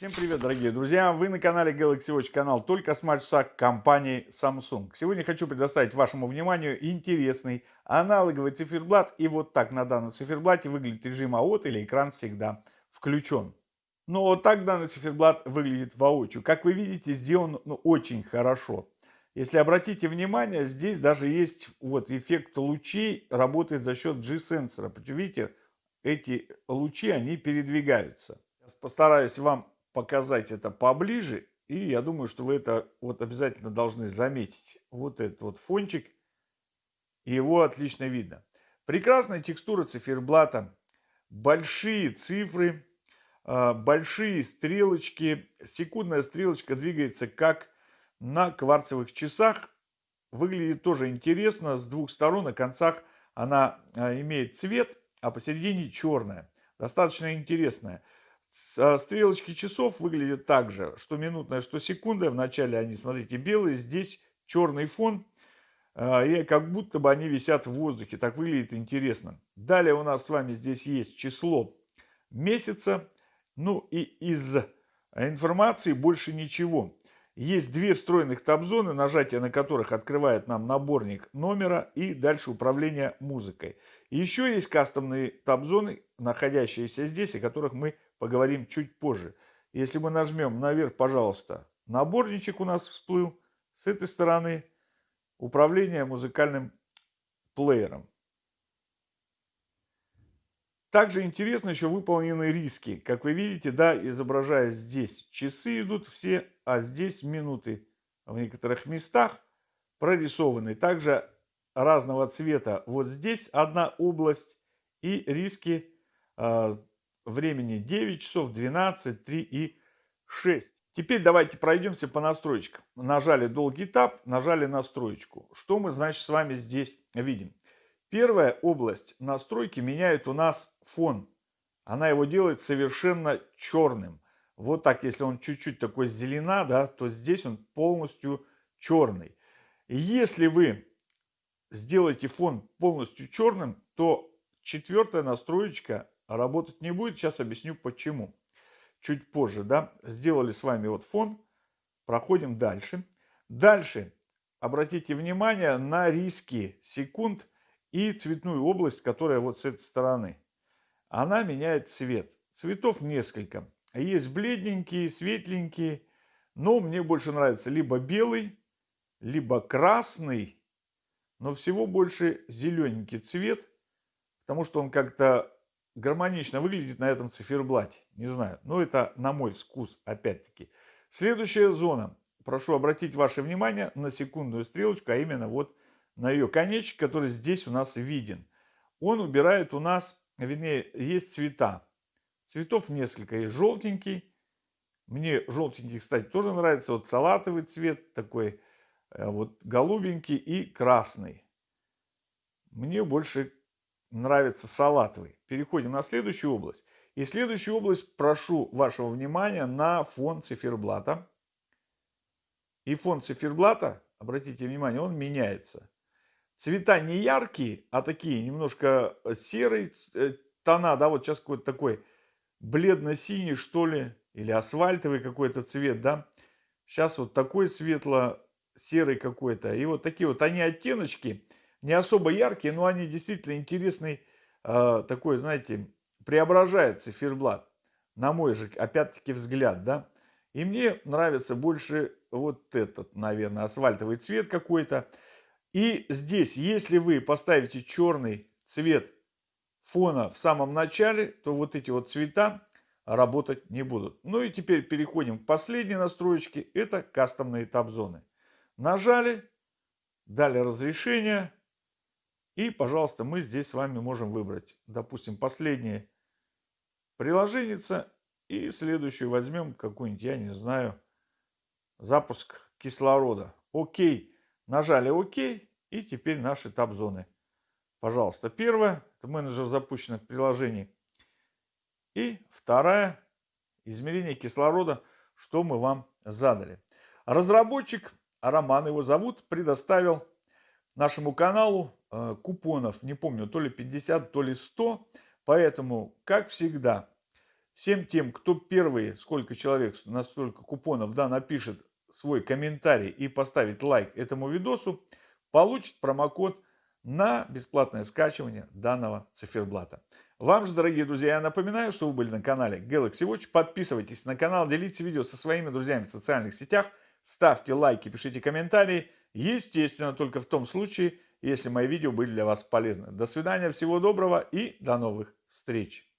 Всем привет, дорогие друзья! Вы на канале Galaxy Watch, канал только с матча компании Samsung. Сегодня хочу предоставить вашему вниманию интересный аналоговый циферблат. И вот так на данном циферблате выглядит режим АОТ или экран всегда включен. Но вот так данный циферблат выглядит воочию. Как вы видите, сделан ну, очень хорошо. Если обратите внимание, здесь даже есть вот эффект лучей, работает за счет G-сенсора. Видите, эти лучи, они передвигаются. Постараюсь вам показать это поближе. И я думаю, что вы это вот обязательно должны заметить. Вот этот вот фончик. Его отлично видно. Прекрасная текстура циферблата. Большие цифры. А, большие стрелочки. Секундная стрелочка двигается как на кварцевых часах. Выглядит тоже интересно. С двух сторон на концах она а, имеет цвет, а посередине черная. Достаточно интересная. Стрелочки часов выглядят так же, что минутная, что секундная. Вначале они, смотрите, белые, здесь черный фон. А, и как будто бы они висят в воздухе. Так выглядит интересно. Далее у нас с вами здесь есть число месяца. Ну и из информации больше ничего. Есть две встроенных таб-зоны, нажатие на которых открывает нам наборник номера и дальше управление музыкой. Еще есть кастомные таб-зоны, находящиеся здесь, о которых мы поговорим чуть позже. Если мы нажмем наверх, пожалуйста, наборничек у нас всплыл. С этой стороны управление музыкальным плеером. Также интересно еще выполнены риски. Как вы видите, да, изображая здесь часы идут все, а здесь минуты в некоторых местах прорисованы. Также разного цвета вот здесь одна область и риски а, времени 9 часов, 12, 3 и 6. Теперь давайте пройдемся по настройкам. Нажали долгий этап, нажали настроечку. Что мы, значит, с вами здесь видим? Первая область настройки меняет у нас фон. Она его делает совершенно черным. Вот так, если он чуть-чуть такой зелена, да, то здесь он полностью черный. Если вы сделаете фон полностью черным, то четвертая настроечка работать не будет. Сейчас объясню почему. Чуть позже, да, сделали с вами вот фон, проходим дальше. Дальше обратите внимание на риски секунд и цветную область, которая вот с этой стороны. Она меняет цвет. Цветов несколько. Есть бледненькие, светленькие, но мне больше нравится либо белый, либо красный, но всего больше зелененький цвет, потому что он как-то гармонично выглядит на этом циферблате. Не знаю, но это на мой вкус опять-таки. Следующая зона. Прошу обратить ваше внимание на секундную стрелочку, а именно вот на ее конечек, который здесь у нас виден. Он убирает у нас, вернее, есть цвета. Цветов несколько. Есть желтенький. Мне желтенький, кстати, тоже нравится. Вот салатовый цвет такой, э, вот голубенький и красный. Мне больше нравится салатовый. Переходим на следующую область. И следующую область прошу вашего внимания на фон циферблата. И фон циферблата, обратите внимание, он меняется. Цвета не яркие, а такие немножко серые э, тона, да, вот сейчас какой-то такой бледно-синий, что ли, или асфальтовый какой-то цвет, да. Сейчас вот такой светло-серый какой-то. И вот такие вот они оттеночки, не особо яркие, но они действительно интересный, э, такой, знаете, преображает циферблат, на мой же, опять-таки, взгляд, да. И мне нравится больше вот этот, наверное, асфальтовый цвет какой-то. И здесь, если вы поставите черный цвет фона в самом начале, то вот эти вот цвета работать не будут. Ну и теперь переходим к последней настройке. Это кастомные таб-зоны. Нажали, дали разрешение. И, пожалуйста, мы здесь с вами можем выбрать, допустим, последнее приложение. И следующую возьмем какую-нибудь, я не знаю, запуск кислорода. Окей. Нажали ОК. И теперь наши таб-зоны. Пожалуйста, первое. Это менеджер запущенных приложений. И вторая. Измерение кислорода, что мы вам задали. Разработчик, Роман его зовут, предоставил нашему каналу купонов, не помню, то ли 50, то ли 100. Поэтому, как всегда, Всем тем, кто первые, сколько человек, настолько купонов, да, напишет свой комментарий и поставит лайк этому видосу, получит промокод на бесплатное скачивание данного циферблата. Вам же, дорогие друзья, я напоминаю, что вы были на канале Galaxy Watch. Подписывайтесь на канал, делитесь видео со своими друзьями в социальных сетях, ставьте лайки, пишите комментарии. Естественно, только в том случае, если мои видео были для вас полезны. До свидания, всего доброго и до новых встреч.